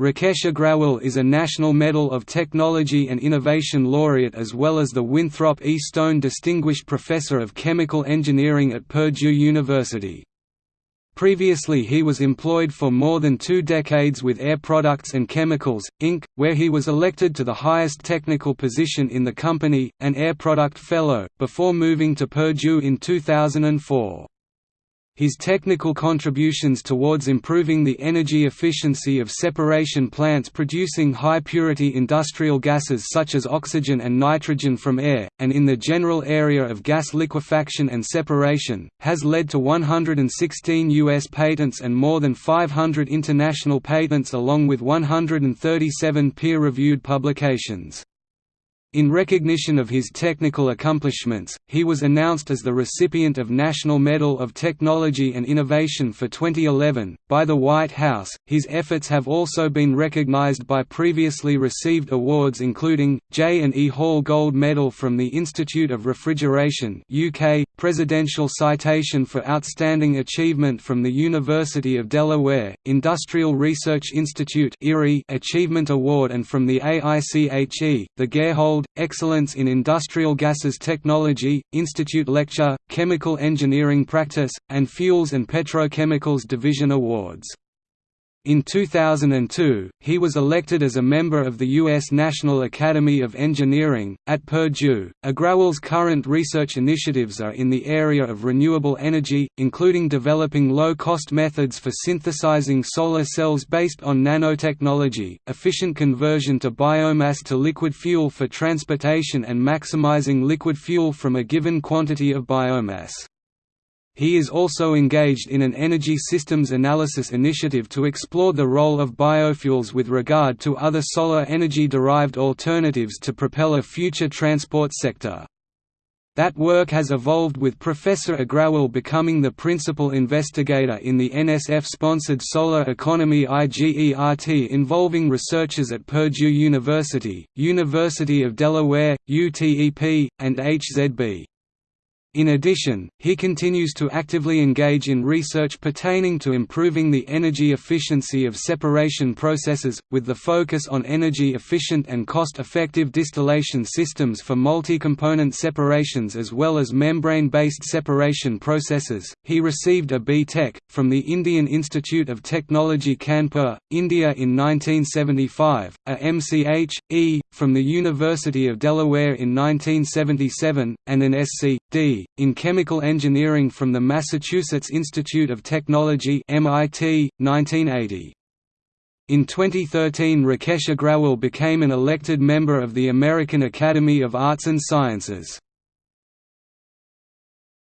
Rakesh Agrawal is a National Medal of Technology and Innovation laureate as well as the Winthrop E. Stone Distinguished Professor of Chemical Engineering at Purdue University. Previously he was employed for more than two decades with Air Products and Chemicals, Inc., where he was elected to the highest technical position in the company, an Air Product Fellow, before moving to Purdue in 2004. His technical contributions towards improving the energy efficiency of separation plants producing high-purity industrial gases such as oxygen and nitrogen from air, and in the general area of gas liquefaction and separation, has led to 116 U.S. patents and more than 500 international patents along with 137 peer-reviewed publications. In recognition of his technical accomplishments, he was announced as the recipient of National Medal of Technology and Innovation for 2011, by the White House. His efforts have also been recognized by previously received awards including, J. and E. Hall Gold Medal from the Institute of Refrigeration UK, Presidential Citation for Outstanding Achievement from the University of Delaware, Industrial Research Institute Achievement Award and from the AICHE, the Gerhold Excellence in Industrial Gases Technology, Institute Lecture, Chemical Engineering Practice, and Fuels and Petrochemicals Division Awards. In 2002, he was elected as a member of the U.S. National Academy of Engineering. At Purdue, Agrawal's current research initiatives are in the area of renewable energy, including developing low cost methods for synthesizing solar cells based on nanotechnology, efficient conversion to biomass to liquid fuel for transportation, and maximizing liquid fuel from a given quantity of biomass. He is also engaged in an energy systems analysis initiative to explore the role of biofuels with regard to other solar energy-derived alternatives to propel a future transport sector. That work has evolved with Professor Agrawal becoming the principal investigator in the NSF-sponsored Solar Economy IGERT involving researchers at Purdue University, University of Delaware, UTEP, and HZB. In addition, he continues to actively engage in research pertaining to improving the energy efficiency of separation processes, with the focus on energy-efficient and cost-effective distillation systems for multi-component separations as well as membrane-based separation processes. He received a B.Tech. from the Indian Institute of Technology Kanpur, India in 1975, a M.Ch.E. from the University of Delaware in 1977, and an Sc.D in Chemical Engineering from the Massachusetts Institute of Technology MIT, 1980. In 2013 Rakesh Agrawal became an elected member of the American Academy of Arts and Sciences.